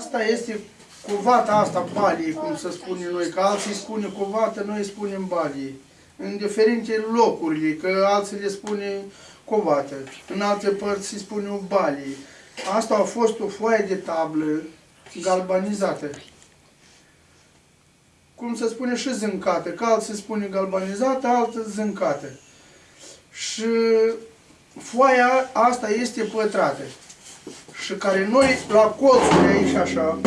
Asta este covata asta balie, cum să spunem noi, că alții spune covată, noi spunem balie. În diferite locuri, că alții le spune covată, în alte părți se spune o balie. Asta a fost o foaie de tablă galbanizată. Cum se spune și zâncată, că alții spune galbanizată, alții zâncată. Și foaia asta este pătrată. Și care noi la colțuri aici așa,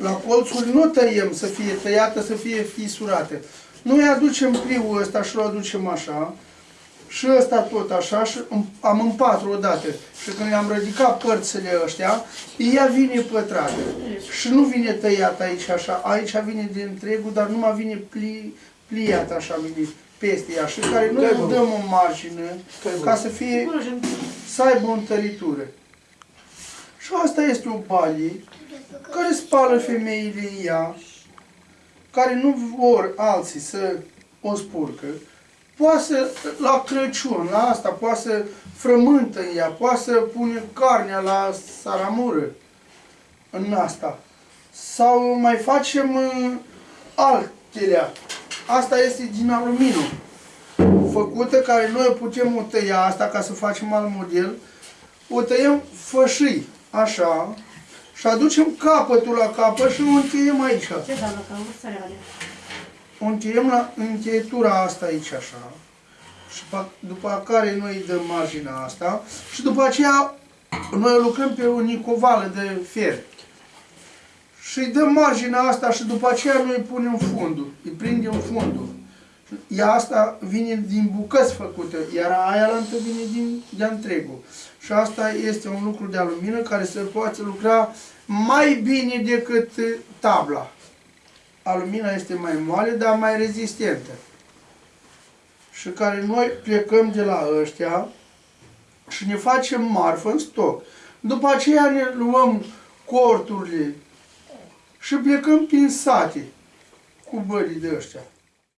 la colțuri nu tăiem să fie tăiată, să fie fisurată. Noi aducem pliul ăsta și îl aducem așa, și ăsta tot așa, și îm- am în patru odată. Și când am ridicat părțile ăștia, ea vine pătrată. Și nu vine tăiat aici așa, aici vine de întregul, dar nu mai vine pli, pliat așa, vine peste ea. Și care noi îi dăm o margine ca să fie, să aibă o întăritură. Și asta este o balie care spală femeile în ea, care nu vor alții să o spurcă, poate să, la Crăciun, la asta, poate să frământă în ea, poate să pune carnea la saramură în asta. Sau mai facem uh, altele. Asta este din aluminiu, făcută, care noi o putem o tăia asta ca să facem alt model. O tăiem fășii, așa, și aducem capătul la capăt și o încheiem aici. Ce doamnă, că am vrut să le O încheiem la încheietura asta aici așa. Și pa- după care noi îi dăm marginea asta și după aceea noi lucrăm pe o nicovală de fier. Și îi dăm marginea asta și după aceea noi îi punem fundul, îi prindem fundul. Ea asta vine din bucăți făcute, iar aia la vine din de întregul. Și asta este un lucru de alumină care se poate lucra mai bine decât eh, tabla. Alumina este mai moale, dar mai rezistentă. Și care noi plecăm de la ăștia și ne facem marfă în stoc. După aceea ne luăm corturile și plecăm prin sate cu bării de ăștia.